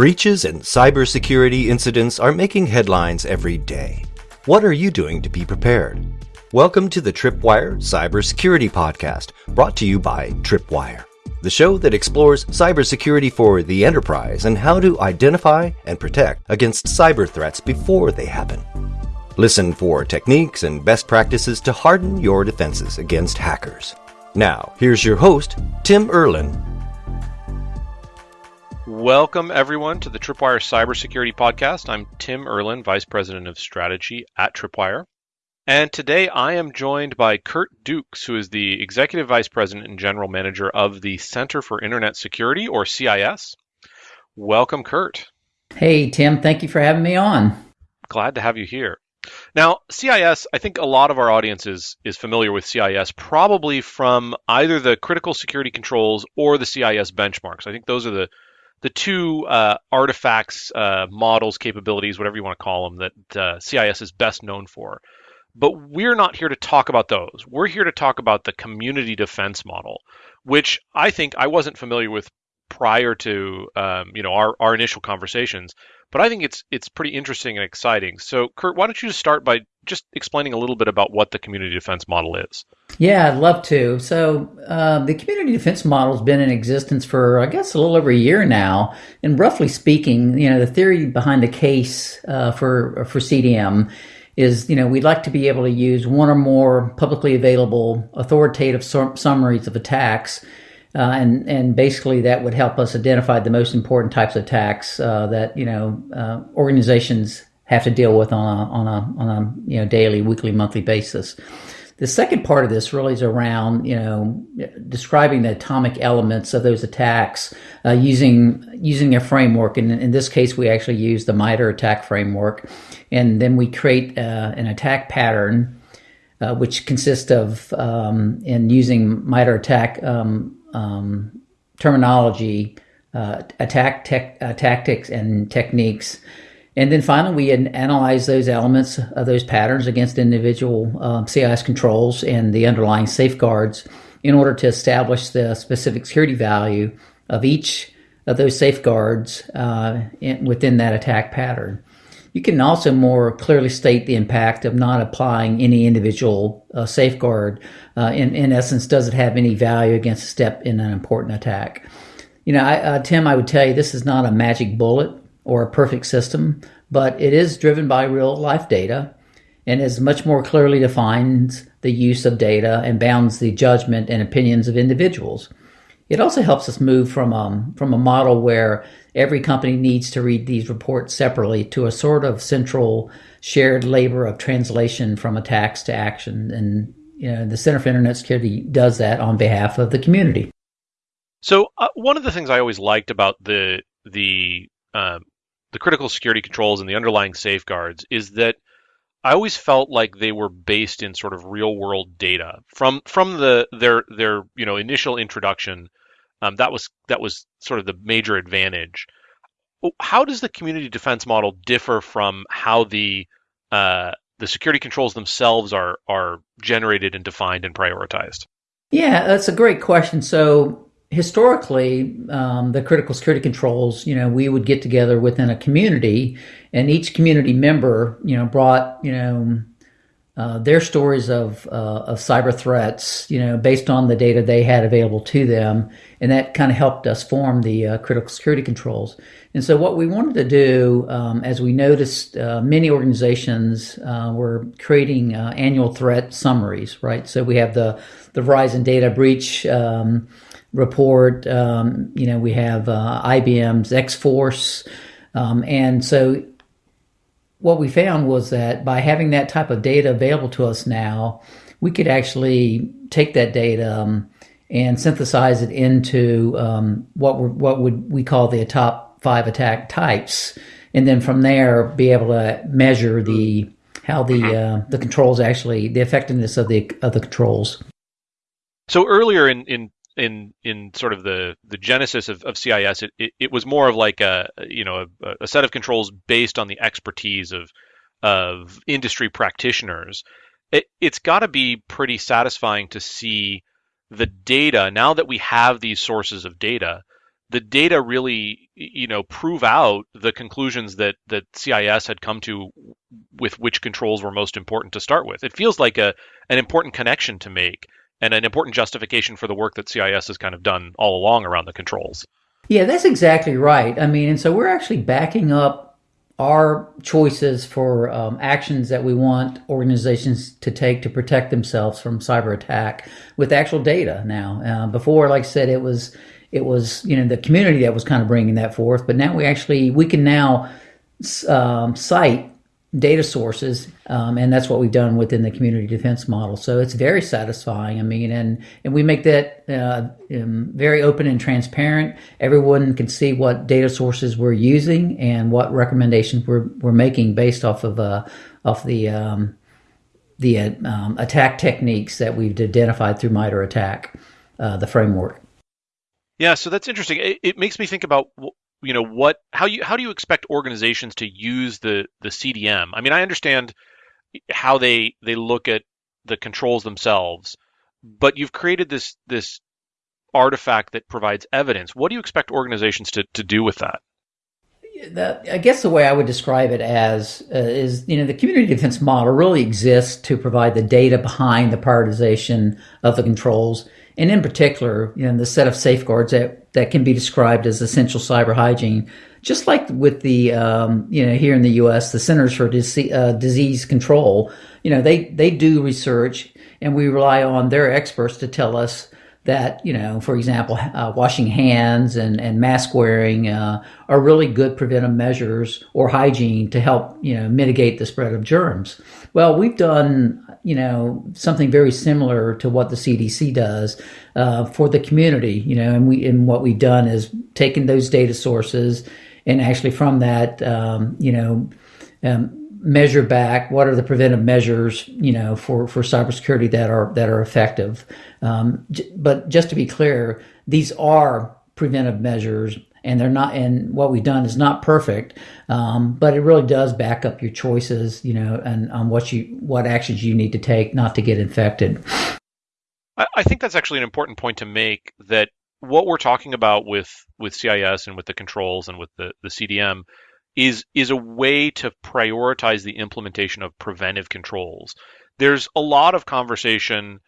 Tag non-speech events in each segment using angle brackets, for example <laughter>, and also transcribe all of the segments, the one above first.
Breaches and cybersecurity incidents are making headlines every day. What are you doing to be prepared? Welcome to the Tripwire Cybersecurity Podcast, brought to you by Tripwire, the show that explores cybersecurity for the enterprise and how to identify and protect against cyber threats before they happen. Listen for techniques and best practices to harden your defenses against hackers. Now, here's your host, Tim Erlin. Welcome, everyone, to the Tripwire Cybersecurity Podcast. I'm Tim Erlin, Vice President of Strategy at Tripwire. And today I am joined by Curt Dukes, who is the Executive Vice President and General Manager of the Center for Internet Security, or CIS. Welcome, Curt. Hey, Tim. Thank you for having me on. Glad to have you here. Now, CIS, I think a lot of our audience is, is familiar with CIS probably from either the critical security controls or the CIS benchmarks. I think those are the the two uh, artifacts, uh, models, capabilities, whatever you want to call them, that uh, CIS is best known for. But we're not here to talk about those. We're here to talk about the community defense model, which I think I wasn't familiar with prior to um, you know our, our initial conversations but I think it's it's pretty interesting and exciting. So, Curt, why don't you just start by just explaining a little bit about what the community defense model is? Yeah, I'd love to. So, uh, the community defense model has been in existence for, I guess, a little over a year now. And roughly speaking, you know, the theory behind the case uh, for for CDM is, you know, we'd like to be able to use one or more publicly available authoritative summaries of attacks uh, and and basically that would help us identify the most important types of attacks uh, that you know uh, organizations have to deal with on a on a on a you know daily, weekly, monthly basis. The second part of this really is around you know describing the atomic elements of those attacks uh, using using a framework. And in this case, we actually use the MITRE ATT&CK framework, and then we create uh, an attack pattern. Uh, which consists of um, in using MITRE ATT&CK um, um, terminology, uh, attack tech, uh, tactics, and techniques. And then finally, we analyze those elements of those patterns against individual um, CIS controls and the underlying safeguards in order to establish the specific security value of each of those safeguards uh, in, within that attack pattern. You can also more clearly state the impact of not applying any individual uh, safeguard. Uh, in, in essence, does it have any value against a step in an important attack? You know, I, uh, Tim, I would tell you this is not a magic bullet or a perfect system, but it is driven by real life data and is much more clearly defines the use of data and bounds the judgment and opinions of individuals. It also helps us move from um, from a model where every company needs to read these reports separately to a sort of central shared labor of translation from attacks to action. And you know, the Center for Internet Security does that on behalf of the community. So uh, one of the things I always liked about the the um, the critical security controls and the underlying safeguards is that I always felt like they were based in sort of real world data from from the their their you know initial introduction um, that was that was sort of the major advantage. How does the community defense model differ from how the uh, the security controls themselves are are generated and defined and prioritized? Yeah, that's a great question. So historically, um, the critical security controls, you know, we would get together within a community, and each community member, you know, brought, you know, uh, their stories of uh, of cyber threats, you know, based on the data they had available to them, and that kind of helped us form the uh, critical security controls. And so, what we wanted to do, um, as we noticed, uh, many organizations uh, were creating annual threat summaries, right? So we have the the Verizon data breach um, report. Um, you know, we have IBM's X Force. Um, and so what we found was that by having that type of data available to us now, we could actually take that data um, and synthesize it into um, what what would we call the top five attack types, and then from there be able to measure the how the uh, the controls actually the effectiveness of the of the controls. So earlier in, in in in sort of the the genesis of, of CIS, it, it, it was more of like a you know a, a, set of controls based on the expertise of of industry practitioners. It, it's got to be pretty satisfying to see the data now that we have these sources of data the data really, you know, prove out the conclusions that that CIS had come to with which controls were most important to start with. It feels like a an important connection to make and an important justification for the work that CIS has kind of done all along around the controls. Yeah, that's exactly right. I mean, and so we're actually backing up our choices for um, actions that we want organizations to take to protect themselves from cyber attack with actual data now. Uh, before, like I said, it was it was you know the community that was kind of bringing that forth, but now we actually we can now um, cite data sources, um, and that's what we've done within the community defense model. So it's very satisfying. I mean, and and we make that uh, um, very open and transparent. Everyone can see what data sources we're using and what recommendations we're we're making based off of uh, off the um, the uh, attack techniques that we've identified through MITRE ATT&CK, uh, the framework. Yeah, so that's interesting. It, it makes me think about you know what how you how do you expect organizations to use the the CDM? I mean, I understand how they they look at the controls themselves, but you've created this this artifact that provides evidence. What do you expect organizations to to do with that? I guess the way I would describe it as uh, is, you know, the community defense model really exists to provide the data behind the prioritization of the controls and in particular, you know, the set of safeguards that, that can be described as essential cyber hygiene. Just like with the, um, you know, here in the U.S., the Centers for Dise- uh, Disease Control, you know, they, they do research and we rely on their experts to tell us that, you know, for example, uh, washing hands and, and mask wearing uh, are really good preventive measures or hygiene to help, you know, mitigate the spread of germs. Well, we've done, you know, something very similar to what the CDC does uh, for the community, you know, and we and what we've done is taken those data sources and actually from that, um, you know, um, measure back what are the preventive measures, you know, for for cybersecurity that are that are effective. Um, but just to be clear, these are preventive measures and they're not and what we've done is not perfect um, but it really does back up your choices you know and on what you what actions you need to take not to get infected. I, I think that's actually an important point to make that what we're talking about with with CIS and with the controls and with the, the CDM is is a way to prioritize the implementation of preventive controls. There's a lot of conversation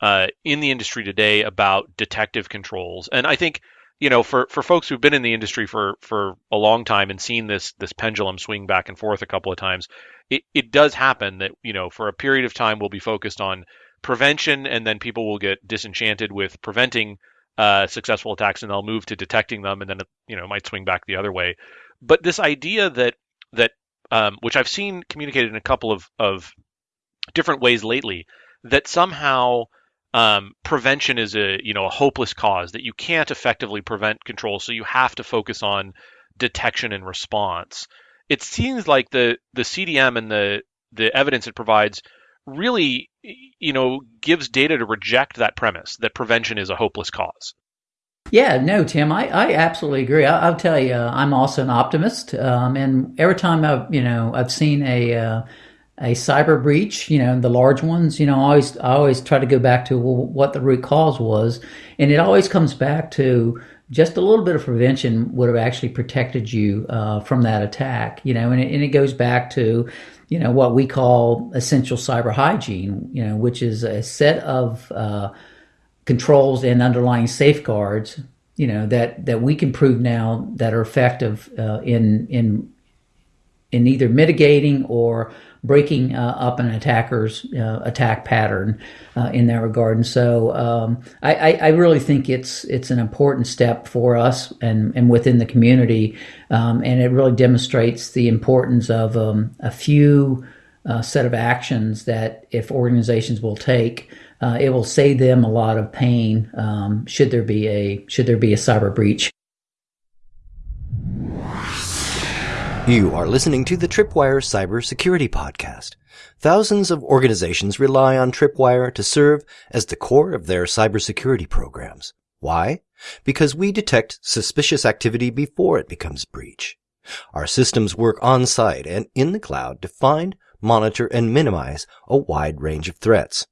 uh, in the industry today about detective controls. And i think you know, for, for folks who've been in the industry for, for a long time and seen this this pendulum swing back and forth a couple of times, it, it does happen that, you know, for a period of time we'll be focused on prevention and then people will get disenchanted with preventing uh, successful attacks and they'll move to detecting them and then, you know, it might swing back the other way. But this idea that, that um, which I've seen communicated in a couple of, of different ways lately, that somehow um, prevention is a you know a hopeless cause that you can't effectively prevent control, so you have to focus on detection and response. It seems like the the CDM and the the evidence it provides really you know gives data to reject that premise that prevention is a hopeless cause. Yeah, no, Tim, I, I absolutely agree. I, will tell you, I'm also an optimist, um, and every time I've you know I've seen a uh, a cyber breach, you know, the large ones, you know, I always I always try to go back to what the root cause was, and it always comes back to just a little bit of prevention would have actually protected you uh, from that attack, you know, and it, and it goes back to, you know, what we call essential cyber hygiene, you know, which is a set of uh, controls and underlying safeguards, you know, that that we can prove now that are effective uh, in in in either mitigating or breaking uh, up an attacker's uh, attack pattern uh, in that regard. And so um, I, I, really think it's it's an important step for us and, and within the community, um, and it really demonstrates the importance of um, a few uh, set of actions that if organizations will take. Uh, it will save them a lot of pain um, should there be a should there be a cyber breach. You are listening to the Tripwire Cybersecurity Podcast. Thousands of organizations rely on Tripwire to serve as the core of their cybersecurity programs. Why? Because we detect suspicious activity before it becomes breach. Our systems work on site and in the cloud to find, monitor, and minimize a wide range of threats.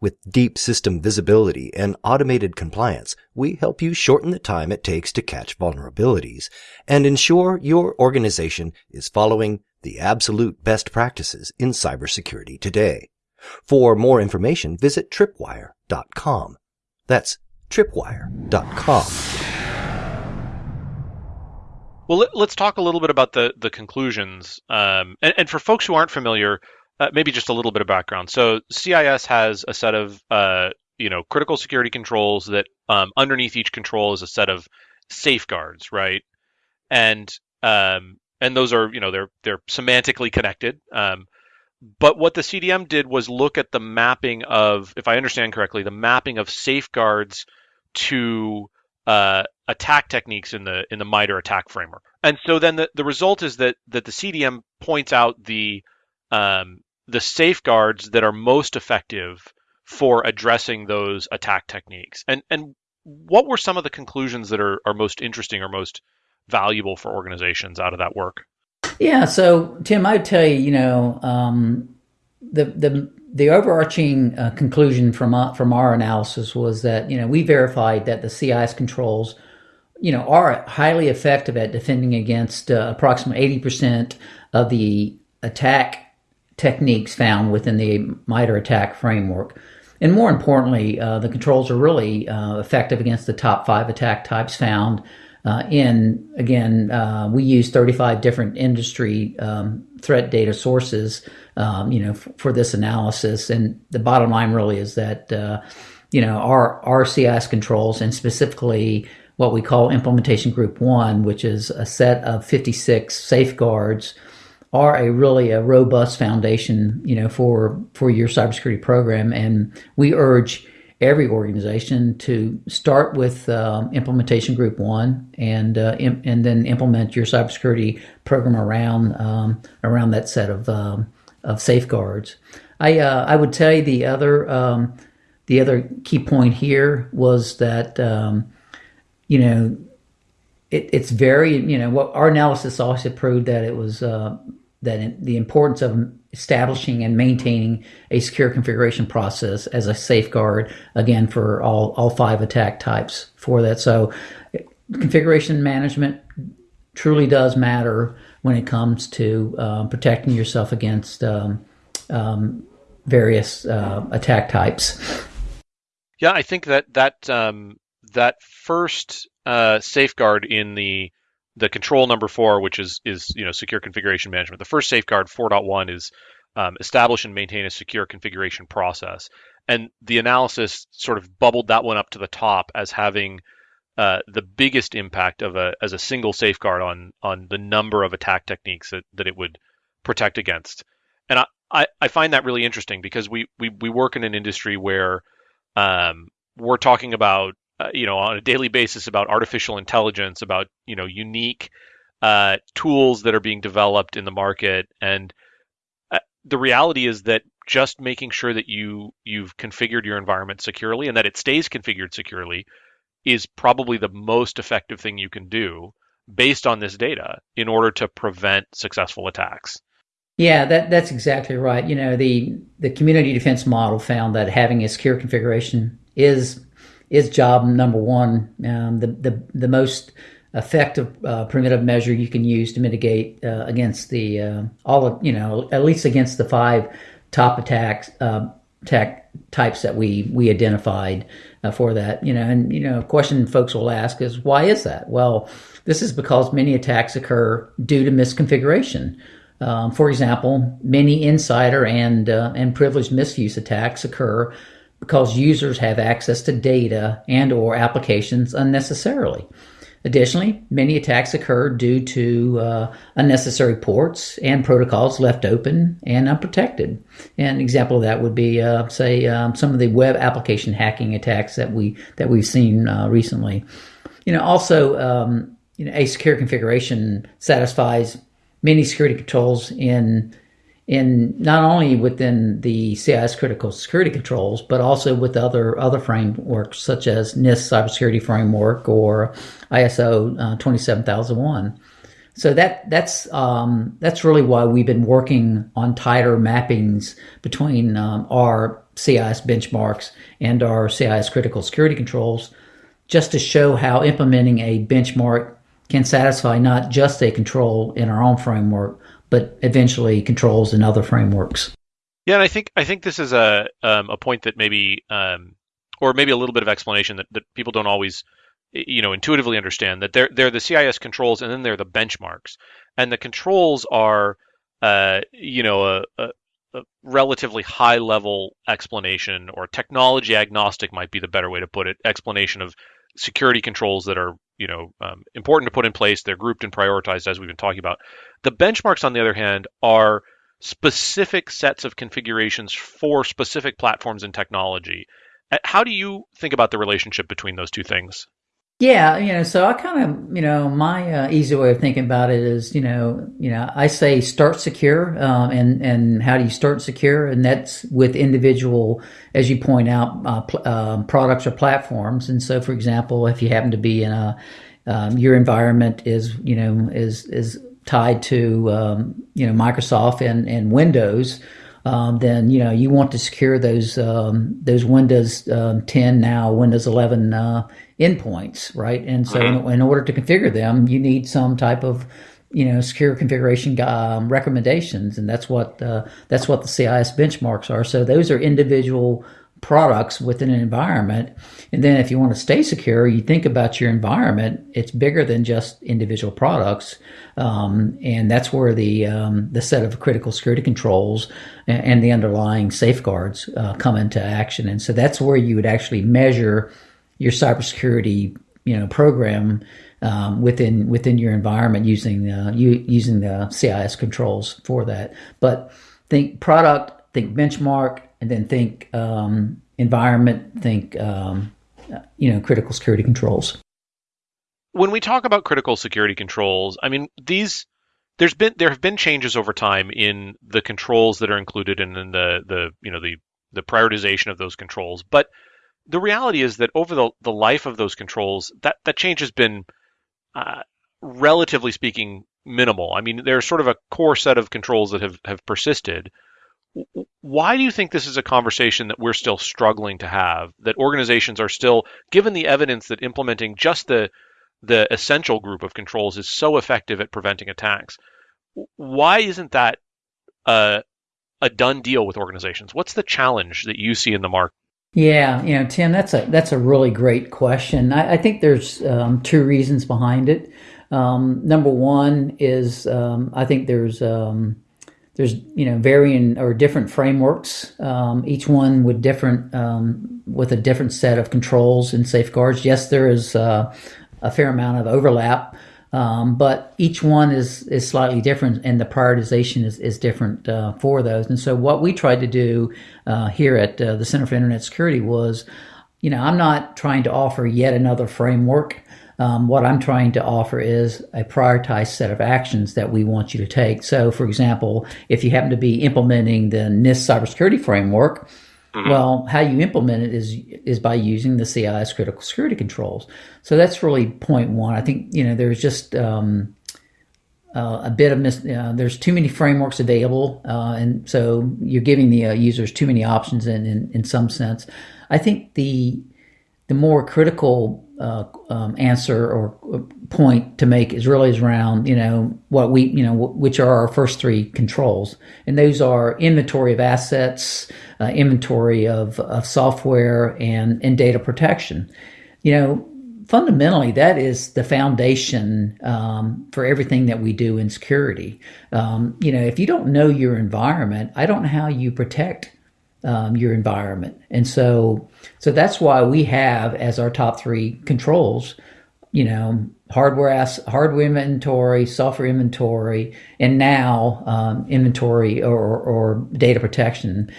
With deep system visibility and automated compliance, we help you shorten the time it takes to catch vulnerabilities and ensure your organization is following the absolute best practices in cybersecurity today. For more information, visit tripwire.com. That's tripwire.com. Well, let, us talk a little bit about the the conclusions. Um, and, and, for folks who aren't familiar, uh, maybe just a little bit of background. So CIS has a set of uh, you know critical security controls that um, underneath each control is a set of safeguards, right? And um, and those are you know they're they're semantically connected. Um, but what the CDM did was look at the mapping of, if I understand correctly, the mapping of safeguards to uh, attack techniques in the in the MITRE ATT&CK framework. And so then the, the result is that that the CDM points out the um, the safeguards that are most effective for addressing those attack techniques. And and what were some of the conclusions that are, are most interesting or most valuable for organizations out of that work? Yeah, so Tim, I'd tell you, you know, um, the the the overarching uh, conclusion from uh, from our analysis was that you know we verified that the CIS controls, you know, are highly effective at defending against uh, approximately eighty percent of the attack techniques found within the MITRE ATT&CK framework. And more importantly, uh, the controls are really uh, effective against the top five attack types found uh, in, again, uh, we use 35 different industry um, threat data sources, um, you know, f- for this analysis. And the bottom line really is that, uh, you know, our, our CIS controls and specifically what we call implementation group one, which is a set of 56 safeguards are a really a robust foundation, you know, for for your cybersecurity program. And we urge every organization to start with um, implementation group one and uh, Im- and then implement your cybersecurity program around um, around that set of um, of safeguards. I uh, I would tell you the other um, the other key point here was that um, you know it, it's very you know what our analysis also proved that it was uh, that the importance of establishing and maintaining a secure configuration process as a safeguard again for all all five attack types for that. So configuration management truly does matter when it comes to uh, protecting yourself against um, um, various uh, attack types. Yeah i think that that um, that first uh, safeguard in the the control number four, which is is you know secure configuration management. The first safeguard 4.1 is um, establish and maintain a secure configuration process, and the analysis sort of bubbled that one up to the top as having uh, the biggest impact of a as a single safeguard on on the number of attack techniques that, that it would protect against. And I, I, I find that really interesting because we, we, we work in an industry where um, we're talking about uh, you know, on a daily basis about artificial intelligence, about you know, unique uh, tools that are being developed in the market, and uh, the reality is that just making sure that you you've configured your environment securely and that it stays configured securely is probably the most effective thing you can do based on this data in order to prevent successful attacks. Yeah, that that's exactly right. You know, the the community defense model found that having a secure configuration is is job number one. Um, the, the, the most effective uh, preventive measure you can use to mitigate uh, against the uh, all of you know at least against the five top attacks uh, attack types that we we identified uh, for that you know and you know question folks will ask is why is that well this is because many attacks occur due to misconfiguration um, for example many insider and uh, and privileged misuse attacks occur because users have access to data and or applications unnecessarily. Additionally, many attacks occur due to uh, unnecessary ports and protocols left open and unprotected. An example of that would be, uh, say, um, some of the web application hacking attacks that we that we've seen uh, recently. You know, also, um, you know, a secure configuration satisfies many security controls in in not only within the CIS critical security controls, but also with other other frameworks such as NIST cybersecurity framework or ISO uh, 27001. so that that's um, that's really why we've been working on tighter mappings between um, our CIS benchmarks and our CIS critical security controls, just to show how implementing a benchmark can satisfy not just a control in our own framework, but eventually controls in other frameworks. Yeah, and I think I think this is a um, a point that maybe um, or maybe a little bit of explanation that, that people don't always you know intuitively understand that they're they're the CIS controls and then they're the benchmarks and the controls are uh, you know a, a, a, relatively high level explanation or technology agnostic might be the better way to put it explanation of security controls that are you know um, important to put in place. They're grouped and prioritized as we've been talking about. The benchmarks on the other hand are specific sets of configurations for specific platforms and technology. Uh, how do you think about the relationship between those two things yeah, you know, so I kind of, you know, my uh, easy way of thinking about it is, you know, you know, I say start secure, um, and and how do you start secure, and that's with individual, as you point out, uh, pl- uh, products or platforms. And so, for example, if you happen to be in a, um, your environment is, you know, is is tied to, um, you know, Microsoft and and Windows. Um, then you know you want to secure those um, those Windows um, 10 now Windows 11 uh, endpoints, right? And so, mm-hmm. in, in, order to configure them, you need some type of you know secure configuration um, recommendations, and that's what uh, that's what the CIS benchmarks are. So those are individual products within an environment. And then if you want to stay secure, you think about your environment. It's bigger than just individual products. Um, and that's where the, um, the set of critical security controls and, and the underlying safeguards uh, come into action. And so that's where you would actually measure your cybersecurity, you know, program um, within within your environment using you, using the CIS controls for that. But think product, think benchmark, and then think um, environment, think um, you know critical security controls. When we talk about critical security controls, I mean these there's been there have been changes over time in the controls that are included and in the the you know the the prioritization of those controls, but the reality is that over the, the life of those controls, that, that change has been, uh, relatively speaking, minimal. I mean, there's sort of a core set of controls that have, have persisted. Why do you think this is a conversation that we're still struggling to have? That organizations are still, given the evidence that implementing just the the essential group of controls is so effective at preventing attacks. Why isn't that a, a done deal with organizations? What's the challenge that you see in the market? Yeah, you know, Tim, that's a that's a really great question. I, I think there's um, two reasons behind it. Um, number one is um, I think there's um, there's you know varying or different frameworks, um, each one with different um, with a different set of controls and safeguards. Yes, there is uh, a fair amount of overlap, um, but each one is is slightly different, and the prioritization is is different uh, for those. And so, what we tried to do uh, here at uh, the Center for Internet Security was, you know, I'm not trying to offer yet another framework. Um, what I'm trying to offer is a prioritized set of actions that we want you to take. So, for example, if you happen to be implementing the NIST cybersecurity framework, Mm-hmm. Well, how you implement it is is by using the CIS critical security controls. So that's really point one. I think you know there's just um, uh, a bit of mis- uh, there's too many frameworks available, uh, and so you're giving the uh, users too many options in, in, in some sense. I think the the more critical uh, um, answer or uh, point to make is really is around you know what we you know which are our first three controls, and those are inventory of assets, uh, inventory of, of software, and and data protection. You know, fundamentally, that is the foundation um, for everything that we do in security. Um, you know, if you don't know your environment, I don't know how you protect um, your environment. And so, so that's why we have as our top three controls, you know, hardware as, hardware inventory, software inventory, and now um, inventory or, or data protection.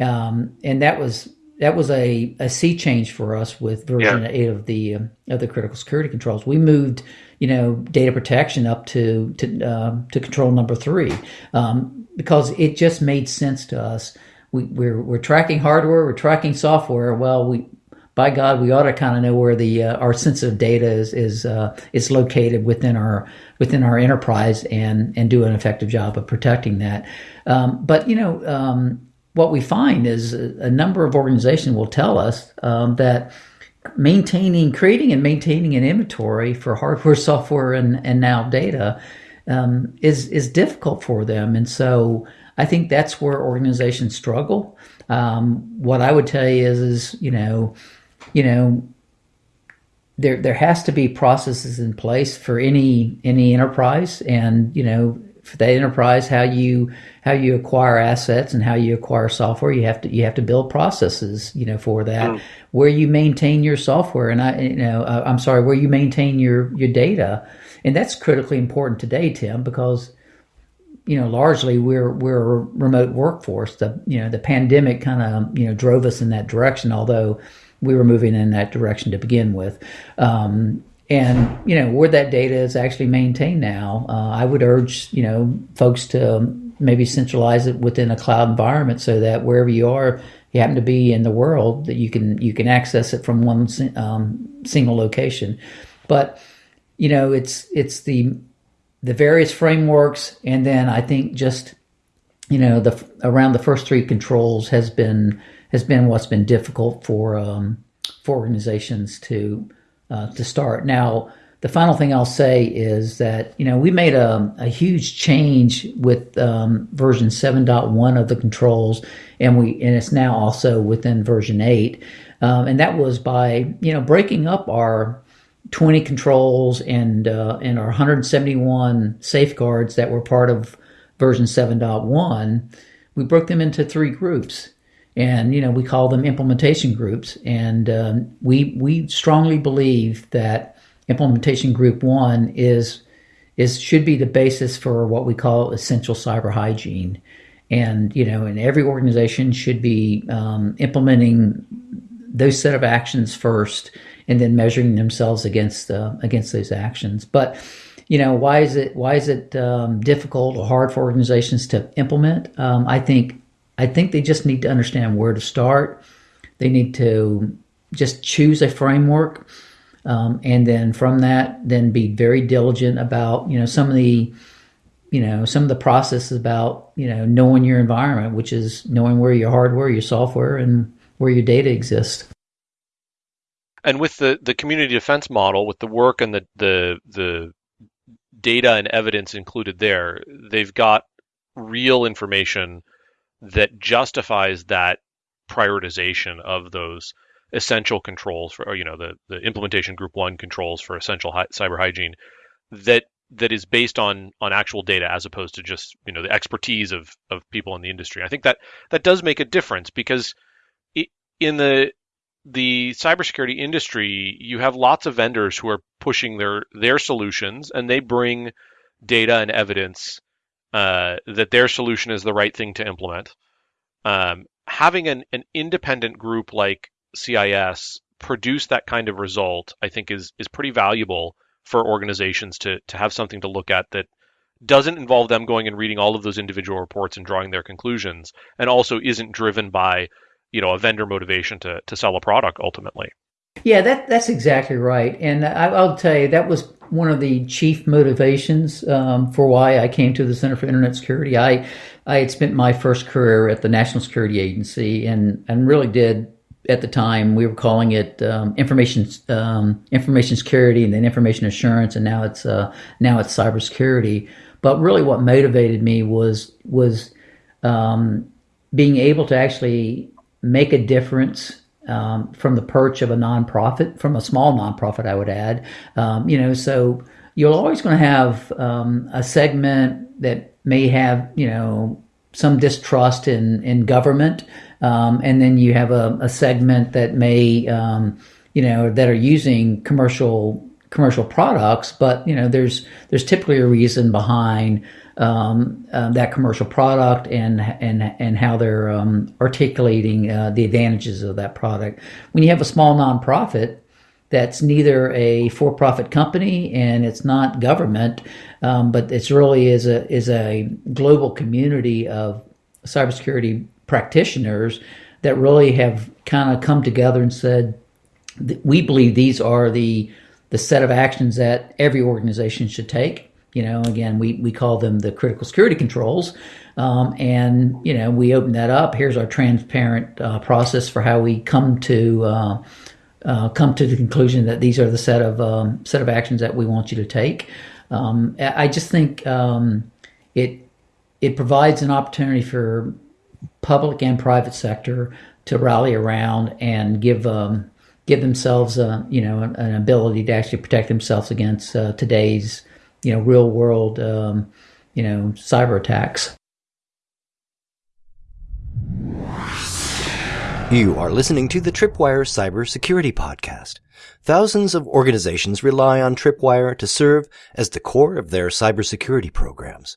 Um, and that was that was a, a sea change for us with version yeah. eight of the uh, of the critical security controls. We moved, you know, data protection up to to uh, to control number three um, because it just made sense to us we, we're, we're tracking hardware, we're tracking software. Well, we by God, we ought to kind of know where the uh, our sensitive data is is uh, is located within our within our enterprise and and do an effective job of protecting that. Um, but you know, um, what we find is a, a, number of organizations will tell us um, that maintaining, creating, and maintaining an inventory for hardware, <laughs> software, and and now data um, is is difficult for them, and so I think that's where organizations struggle. Um, what I would tell you is, is you know, you know, there there has to be processes in place for any any enterprise, and you know, for that enterprise, how you how you acquire assets and how you acquire software, you have to you have to build processes, you know, for that. Mm. Where you maintain your software, and I, you know, uh, I'm sorry, where you maintain your your data, and that's critically important today, Tim, because you know, largely we're we're a remote workforce. The you know the pandemic kind of you know drove us in that direction, although we were moving in that direction to begin with. Um, and you know where that data is actually maintained now, uh, I would urge you know folks to maybe centralize it within a cloud environment so that wherever you are, you happen to be in the world, that you can you can access it from one um, single location. But you know it's it's the the various frameworks, and then I think just you know the around the first three controls has been has been what's been difficult for um, for organizations to uh, to start. Now, the final thing I'll say is that you know we made a, a huge change with um, version 7.1 of the controls, and we and it's now also within version 8, um, and that was by you know breaking up our 20 controls and uh, and our 171 safeguards that were part of version 7.1. We broke them into three groups and you know we call them implementation groups. And um, we we strongly believe that implementation group one is is should be the basis for what we call essential cyber hygiene. And you know and every organization should be um, implementing those set of actions first and then measuring themselves against uh, against those actions. But you know why is it why is it um, difficult or hard for organizations to implement? Um, i think I think they just need to understand where to start. They need to just choose a framework, um, and then from that, then be very diligent about you know some of the you know some of the processes about you know knowing your environment, which is knowing where your hardware, your software, and where your data exists. And with the, the community defense model, with the work and the, the the data and evidence included there, they've got real information that justifies that prioritization of those essential controls for, or, you know, the, the implementation group one controls for essential hi- cyber hygiene that that is based on on actual data as opposed to just you know the expertise of of people in the industry. I think that that does make a difference because in the the cybersecurity industry, you have lots of vendors who are pushing their their solutions and they bring data and evidence uh, that their solution is the right thing to implement. Um, having an, an independent group like CIS produce that kind of result, I think, is is pretty valuable for organizations to to have something to look at that doesn't involve them going and reading all of those individual reports and drawing their conclusions, and also isn't driven by you know a vendor motivation to to sell a product ultimately. Yeah, that that's exactly right, and I, will tell you that was one of the chief motivations um, for why I came to the Center for Internet Security. I I had spent my first career at the National Security Agency and and really did at the time we were calling it um, information um, information security and then information assurance and now it's uh, now it's cybersecurity. But really, what motivated me was was um, being able to actually make a difference um, from the perch of a nonprofit, from a small nonprofit, I would add. Um, you know, so you're always going to have um, a segment that may have, you know, some distrust in in government, um, and then you have a, a segment that may, um, you know, that are using commercial commercial products, but you know, there's there's typically a reason behind um, uh, that commercial product and and and how they're um, articulating uh, the advantages of that product. When you have a small nonprofit that's neither a for-profit company and it's not government, um, but it's really is a is a global community of cybersecurity practitioners that really have kind of come together and said, we believe these are the the set of actions that every organization should take. You know, again, we, we call them the critical security controls. Um, and, you know, we open that up. Here's our transparent uh, process for how we come to uh, uh, come to the conclusion that these are the set of um, set of actions that we want you to take. Um, I just think um, it it provides an opportunity for public and private sector to rally around and give um, give themselves a you know an, an, ability to actually protect themselves against uh, today's you know real world um, you know cyber attacks. You are listening to the Tripwire Cybersecurity Podcast. Thousands of organizations rely on Tripwire to serve as the core of their cybersecurity programs.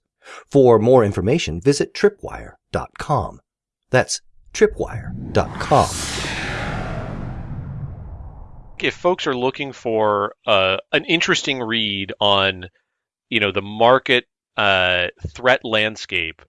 For more information, visit tripwire.com. That's tripwire.com. If folks are looking for uh, an interesting read on, you know, the market uh, threat landscape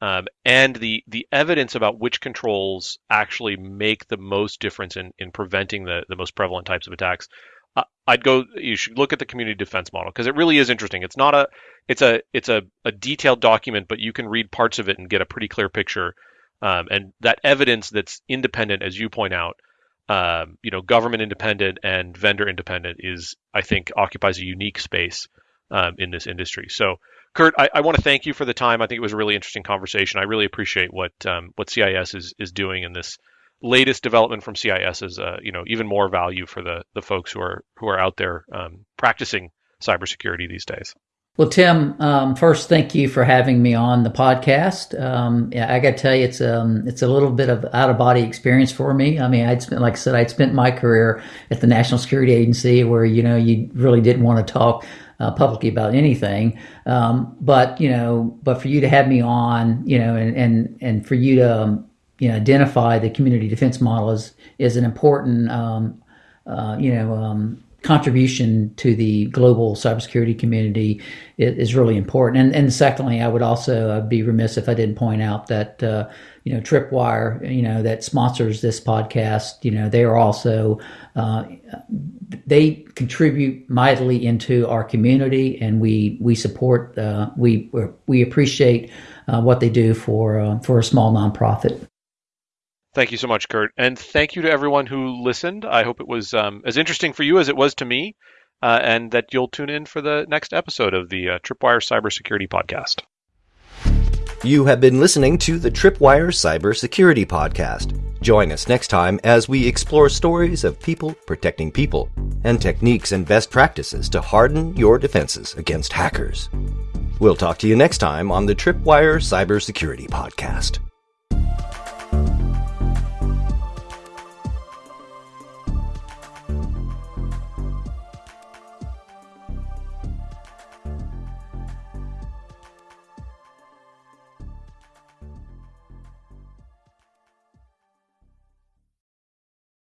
um, and the the evidence about which controls actually make the most difference in, in preventing the, the most prevalent types of attacks. Uh, I'd go. You should look at the community defense model because it really is interesting. It's not a it's a it's a, a detailed document, but you can read parts of it and get a pretty clear picture. Um, and that evidence that's independent, as you point out, um, you know, government independent and vendor independent is, I think, occupies a unique space um, in this industry. So Curt, I, I want to thank you for the time. I think it was a really interesting conversation. I really appreciate what um, what CIS is is doing in this latest development from CIS is uh, you know even more value for the the folks who are who are out there um, practicing cybersecurity these days. Well, Tim, um, first, thank you for having me on the podcast. Um, yeah, I got to tell you, it's um, it's a little bit of out of body experience for me. I mean, I'd spent, like I said, I'd spent my career at the National Security Agency, where you know you really didn't want to talk uh, publicly about anything. Um, but you know, but for you to have me on, you know, and and and for you to um, you know identify the community defense model is is an important um, uh, you know um, contribution to the global cybersecurity community is, is really important. And, and secondly, I would also uh, be remiss if I didn't point out that uh, you know Tripwire, you know that sponsors this podcast. You know they are also uh, they contribute mightily into our community, and we we support uh, we we appreciate uh, what they do for uh, for a small nonprofit. Thank you so much, Curt. And thank you to everyone who listened. I hope it was um, as interesting for you as it was to me, uh, and that you'll tune in for the next episode of the uh, Tripwire Cybersecurity Podcast. You have been listening to the Tripwire Cybersecurity Podcast. Join us next time as we explore stories of people protecting people and techniques and best practices to harden your defenses against hackers. We'll talk to you next time on the Tripwire Cybersecurity Podcast.